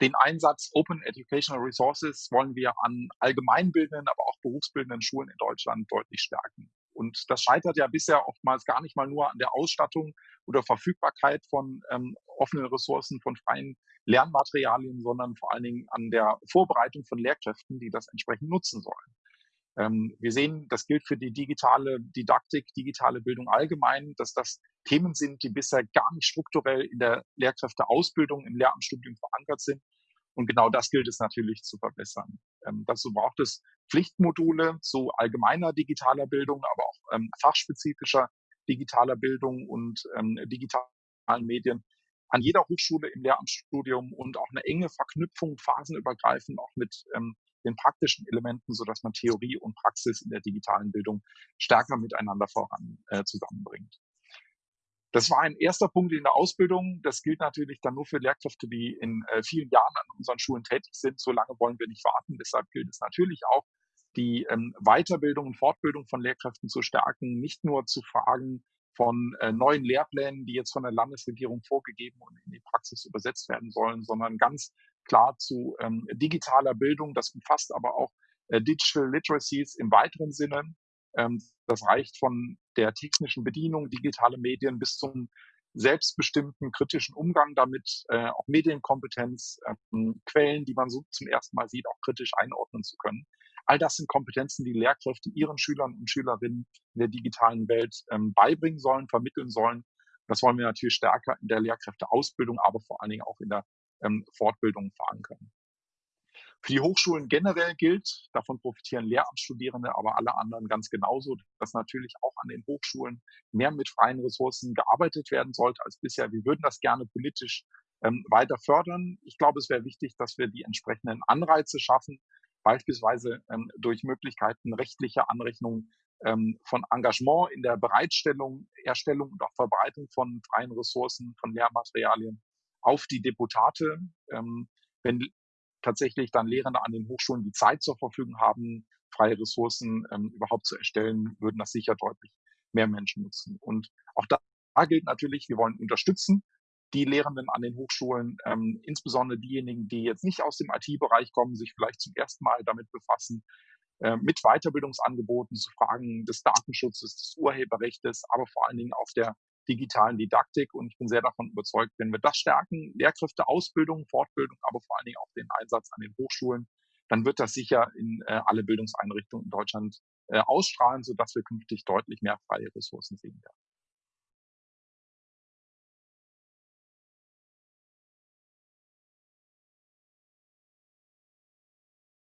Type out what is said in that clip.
Den Einsatz Open Educational Resources wollen wir an allgemeinbildenden, aber auch berufsbildenden Schulen in Deutschland deutlich stärken. Und das scheitert ja bisher oftmals gar nicht mal nur an der Ausstattung oder Verfügbarkeit von ähm, offenen Ressourcen, von freien Lernmaterialien, sondern vor allen Dingen an der Vorbereitung von Lehrkräften, die das entsprechend nutzen sollen. Ähm, wir sehen, das gilt für die digitale Didaktik, digitale Bildung allgemein, dass das Themen sind, die bisher gar nicht strukturell in der Lehrkräfteausbildung, im Lehramtsstudium verankert sind. Und genau das gilt es natürlich zu verbessern. Ähm, dazu braucht es Pflichtmodule zu allgemeiner digitaler Bildung, aber auch ähm, fachspezifischer digitaler Bildung und ähm, digitalen Medien an jeder Hochschule im Lehramtsstudium und auch eine enge Verknüpfung phasenübergreifend auch mit ähm, den praktischen Elementen, so dass man Theorie und Praxis in der digitalen Bildung stärker miteinander voran äh, zusammenbringt. Das war ein erster Punkt in der Ausbildung. Das gilt natürlich dann nur für Lehrkräfte, die in äh, vielen Jahren an unseren Schulen tätig sind. So lange wollen wir nicht warten. Deshalb gilt es natürlich auch, die ähm, Weiterbildung und Fortbildung von Lehrkräften zu stärken, nicht nur zu fragen von äh, neuen Lehrplänen, die jetzt von der Landesregierung vorgegeben und in die Praxis übersetzt werden sollen, sondern ganz klar zu ähm, digitaler Bildung. Das umfasst aber auch äh, Digital Literacies im weiteren Sinne. Ähm, das reicht von der technischen Bedienung, digitale Medien bis zum selbstbestimmten kritischen Umgang damit, äh, auch Medienkompetenz, ähm, Quellen, die man so zum ersten Mal sieht, auch kritisch einordnen zu können. All das sind Kompetenzen, die Lehrkräfte ihren Schülern und Schülerinnen in der digitalen Welt ähm, beibringen sollen, vermitteln sollen. Das wollen wir natürlich stärker in der Lehrkräfteausbildung, aber vor allen Dingen auch in der ähm, Fortbildung verankern. Für die Hochschulen generell gilt, davon profitieren Lehramtsstudierende, aber alle anderen ganz genauso, dass natürlich auch an den Hochschulen mehr mit freien Ressourcen gearbeitet werden sollte als bisher. Wir würden das gerne politisch ähm, weiter fördern. Ich glaube, es wäre wichtig, dass wir die entsprechenden Anreize schaffen, beispielsweise ähm, durch Möglichkeiten rechtlicher Anrechnung ähm, von Engagement in der Bereitstellung, Erstellung und auch Verbreitung von freien Ressourcen, von Lehrmaterialien auf die Deputate. Ähm, wenn tatsächlich dann Lehrende an den Hochschulen die Zeit zur Verfügung haben, freie Ressourcen ähm, überhaupt zu erstellen, würden das sicher deutlich mehr Menschen nutzen. Und auch da gilt natürlich, wir wollen unterstützen die Lehrenden an den Hochschulen, ähm, insbesondere diejenigen, die jetzt nicht aus dem IT-Bereich kommen, sich vielleicht zum ersten Mal damit befassen, äh, mit Weiterbildungsangeboten zu Fragen des Datenschutzes, des Urheberrechts, aber vor allen Dingen auf der digitalen Didaktik. Und ich bin sehr davon überzeugt, wenn wir das stärken, Lehrkräfte, Ausbildung, Fortbildung, aber vor allen Dingen auch den Einsatz an den Hochschulen, dann wird das sicher in äh, alle Bildungseinrichtungen in Deutschland äh, ausstrahlen, sodass wir künftig deutlich mehr freie Ressourcen sehen werden.